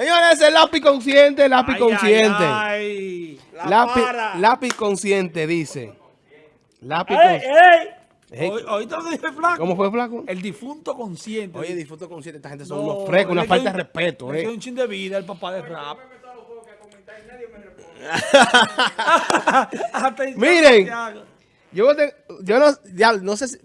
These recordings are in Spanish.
Señores, el lápiz consciente, lápiz Ay, consciente. ay, ay. Lápiz, lápiz consciente, dice. Lápiz ¡Ey, consciente. ey! Oí- ¿Oíste lo que dije, flaco? ¿Cómo fue, flaco? El difunto consciente. Oye, disfruto consciente, esta gente son No, unos frescos, una falta de respeto, queda eh. un chin de vida el papá de rap. Miren. Yo, te- yo no, ya, no sé si,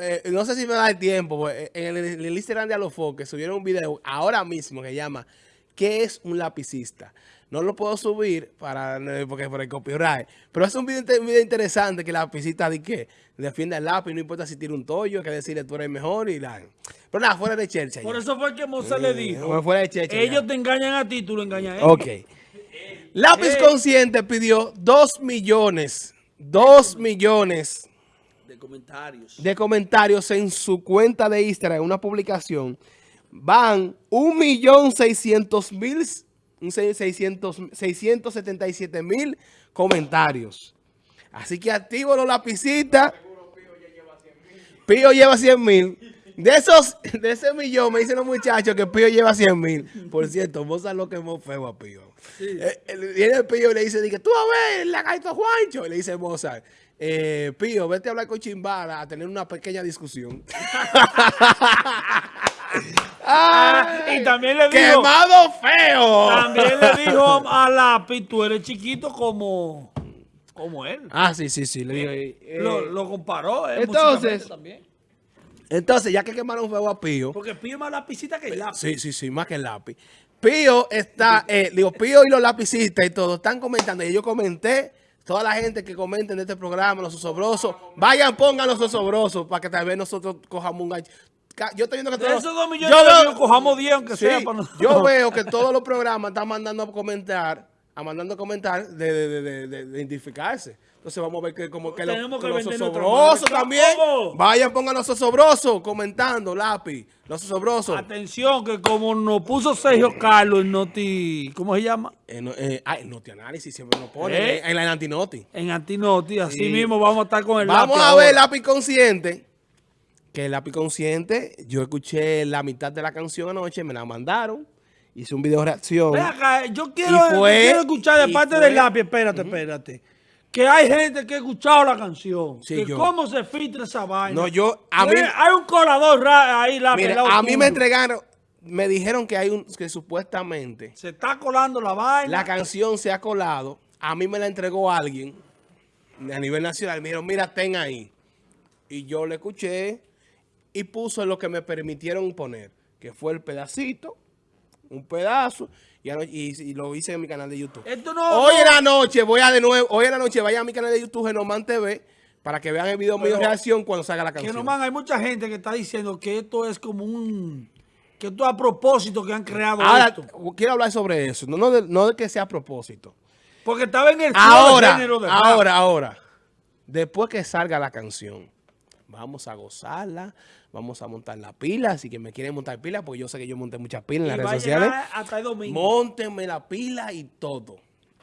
eh, no sé si me da el tiempo, pues, en el, en el Instagram de Alofoque subieron un video ahora mismo que llama ¿Qué es un lapicista? No lo puedo subir para, eh, porque por el copyright, pero es un video, inte- un video interesante que el lapicista de que defiende el lápiz, no importa si tira un tollo, que decirle tú eres mejor y la... Pero nada, fuera de Chelsea. Por ya. eso fue que Mozart le dijo. Bueno, fuera de ya. Ellos te engañan a ti, tú lo engañas a ellos. Ok. Lápiz Eh. Consciente pidió 2 millones, 2 millones De comentarios. de comentarios en su cuenta de Instagram, en una publicación, van 1.600.000, un seis- 600 677.000 comentarios. Así que activo los lapicitas. Pío lleva 100.000. De esos, de ese millón, me dicen los muchachos que Pío lleva 100.000. Por cierto, sabes lo que muy feo a Pío. Eh, eh, Viene el Pío y le dice, dice, tú a ver, la gaito Juancho. Y le dice Mozart, eh, Pío, vete a hablar con Chimbala a tener una pequeña discusión. Ay, y también le dijo, ¡Quemado feo! también le dijo a Lápiz, tú eres chiquito como, como él. Ah, sí, sí, sí. Le digo, eh, lo, lo comparó. eh, entonces- también. Entonces, ya que quemaron feo a Pío. Porque pide más lapicita que el lápiz. Sí, sí, sí, más que el lápiz. Pío está, eh, digo, Pío y los lapicistas y todo están comentando. Y yo comenté, toda la gente que comenten de este programa, los osobrosos, vayan, pongan los osobrosos para que tal vez nosotros cojamos un gancho. Yo estoy viendo que todos- esos dos millones yo veo- cojamos 10 aunque Sí, sea para nosotros. yo veo que todos los programas están mandando a comentar, a mandando a comentar de, de, de, de- de- de identificarse. Entonces vamos a ver que como que, los- Tenemos que que los osobrosos también. ¿Cómo? Vayan, pongan los osobrosos comentando, lápiz. Los osobrosos. Atención, que como nos puso Sergio Carlos en Noti, ¿cómo se llama? No, eh, ah, el Noti Análisis siempre lo pone ¿Eh? en, en la Antinoti. En Antinoti, así Sí. mismo vamos a estar con el Vamos lápiz a ahora. ver lápiz consciente. Que el lápiz consciente, yo escuché la mitad de la canción anoche, me la mandaron. Hice un video reacción. Acá, yo quiero, fue- quiero escuchar de parte fue- del lápiz, espérate, espérate. Que hay gente que ha escuchado la canción. Sí, que yo. cómo se filtra esa vaina. No, yo, a mí, Hay un colador ahí, lápiz. a mí me entregaron, me dijeron que hay un, que supuestamente Se está colando la vaina. la canción se ha colado. A mí me la entregó alguien a nivel nacional. Me dijeron, mira, ten ahí. Y yo le escuché y puso lo que me permitieron poner, que fue el pedacito, un pedazo, y, ano- y- y lo hice en mi canal de YouTube. Esto no... Hoy no- en la noche, voy a de nuevo, hoy en la noche vaya a mi canal de YouTube, Genoman TV, para que vean el video mío de reacción cuando salga la canción. no, man, hay mucha gente que está diciendo que esto es como un... Que esto es a propósito que han creado Ahora, esto. quiero hablar sobre eso, no, no, de, no de que sea a propósito. Porque estaba en el Ahora, género de rap. ahora, ahora. Después que salga la canción, vamos a gozarla, vamos a montar la pila. Si que me quieren montar pila, pues yo sé que yo monté muchas pilas en Y las redes sociales. hasta el domingo. Móntenme la pila y todo.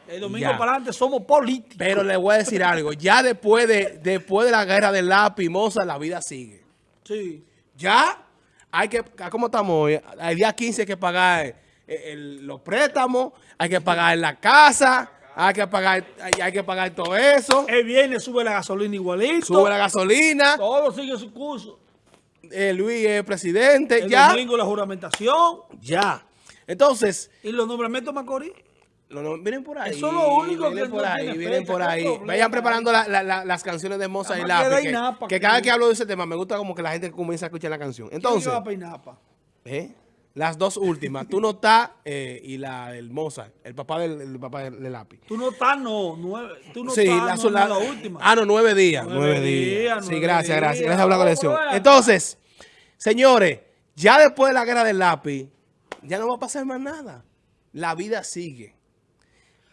el domingo ya. para adelante somos políticos. Pero le voy a decir algo. Ya después de, después de la guerra del lápiz, moza, la vida sigue. Sí. Ya hay que, ¿cómo estamos hoy? El día 15 hay que pagar eh, el- los préstamos, hay que pagar la casa, hay que pagar, hay, hay que pagar todo eso. El viernes sube la gasolina igualito. Sube la gasolina, Todo sigue su curso. eh, Luis es presidente, El ya, domingo la juramentación. ya. Entonces, Y los nombramientos Macorís. lo- vienen por ahí. Eso es lo único vienen que por no ahí, tiene vienen fecha, por ahí. problema Vayan preparando la- la- la- las canciones de Moza y Lápiz. Que, Inapa, que que- cada que hablo de ese tema me gusta como que la gente comienza a escuchar la canción. Entonces. Entonces, va a Peinapa? ¿eh? Las dos últimas, Tú no estás eh, y la del Mozart, el papá del, el papá del, del lápiz. Tú no estás, no. Nueve, tú no sí, estás, la, no, la- última. Ah, no, nueve días. Nueve Nueve, días. días, Sí, nueve gracias, días. gracias. Gracias por la colección. Entonces, señores, ya después de la guerra del lápiz, ya no va a pasar más nada. La vida sigue.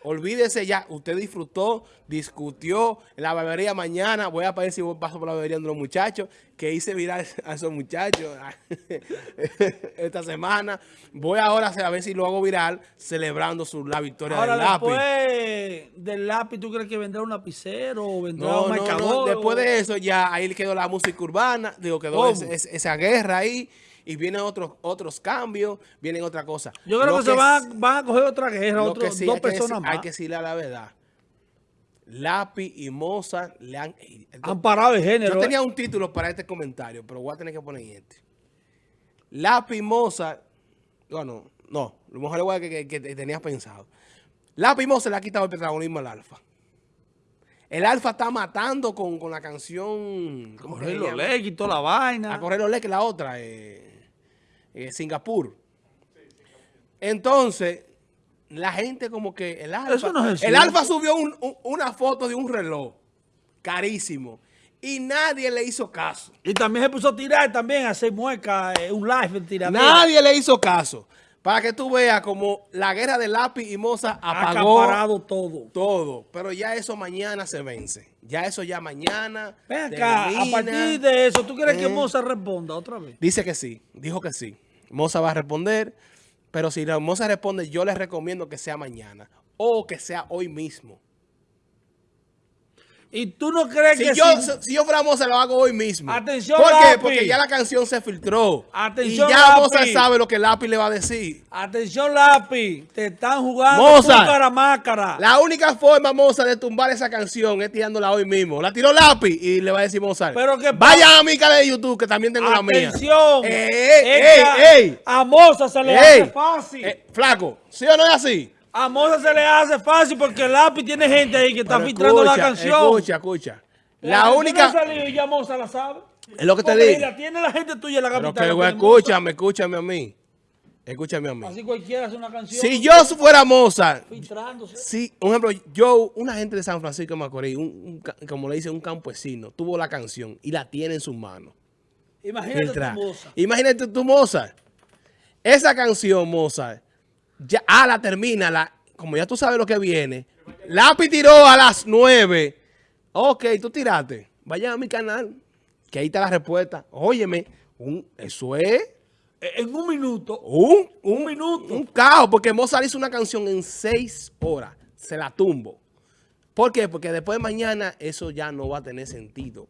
Olvídese ya, usted disfrutó, discutió en la barbería mañana. Voy a ver si paso por la barbería de los muchachos, que hice viral a esos muchachos esta semana. Voy ahora a ver si lo hago viral celebrando su, la victoria Ahora, del lápiz. del lápiz, ¿tú crees que vendrá un lapicero o vendrá No, un no, no. marcador? Después de eso ya ahí quedó la música urbana, digo, quedó ¿Cómo? ese- ese- esa guerra ahí y vienen otros otros cambios, vienen otra cosa. Yo creo Lo que, se van, a- van a coger otra guerra, que sí dos que personas más. Hay que decirle la verdad. Lápiz y Mozart le han... Han parado el género. Yo ¿eh? tenía un título para este comentario, pero voy a tener que poner este. Lápiz Mozart, bueno, no, lo mejor es que, que, que tenías pensado. Lápiz Mozart le ha quitado el protagonismo al Alfa. El Alfa está matando con, con la canción... ¿Cómo que se Correr los legs y toda la vaina. A correr los que la otra, eh, eh, Singapur. Entonces, la gente como que el Alfa... No el. Alfa subió un- un- una foto de un reloj carísimo y nadie le hizo caso. Y también se puso a tirar también, a hacer mueca, eh, un live de tiradera. Nadie le hizo caso. Para que tú veas como la guerra de lápiz y Moza apagó acaparado todo. todo. Pero ya eso mañana se vence. Ya eso ya mañana. Ven acá, a partir de eso, ¿tú quieres que Eh. Mozart responda otra vez? Dice que sí, dijo que sí. Moza va a responder, pero si la Moza responde, yo le recomiendo que sea mañana o que sea hoy mismo. ¿Y tú no crees Si que yo, si- si yo fuera Moza, lo hago hoy mismo. Atención, ¿Por qué? Lápiz. Porque ya la canción se filtró. Atención, y ya Lápiz. Moza sabe lo que Lápiz le va a decir. Atención, lápiz, te están jugando Mozart. cara mácara. La única forma, Moza, de tumbar esa canción es tirándola hoy mismo. La tiró Lápiz y le va a decir Mozart. Pero que- Vaya a mi canal de YouTube, que también tengo la mía. Atención. ¡Ey, ey, ey! A Mozart se le ey! hace fácil. Eh, flaco, ¿sí o no es así? A Mozart se le hace fácil porque el lápiz tiene gente ahí que está Pero filtrando la canción. Escucha, escucha. La canción única... ha salido y ya la sabe. Es lo que te digo. la tiene la gente tuya en la Pero capital. que, la tiene Mozart. escúchame, escúchame a mí. Escúchame a mí. Así cualquiera hace una canción. Si yo fuera Mozart, Filtrándose. si, un ejemplo, yo, una gente de San Francisco de Macorís, un, como le dice un campesino, tuvo la canción y la tiene en sus manos. Imagínate filtrar. tu Mozart. Imagínate tú, Mozart. Esa canción, Mozart, ya, ah, la termina, la, como ya tú sabes lo que viene. Lápiz tiró a las 9. Ok, tú tiraste. Vaya a mi canal, que ahí está la respuesta. Óyeme, un, eso es Eh, En un minuto. un, Un minuto. un caos, porque Mozart hizo una canción en 6 horas. Se la tumbo. ¿Por qué? Porque después de mañana eso ya no va a tener sentido.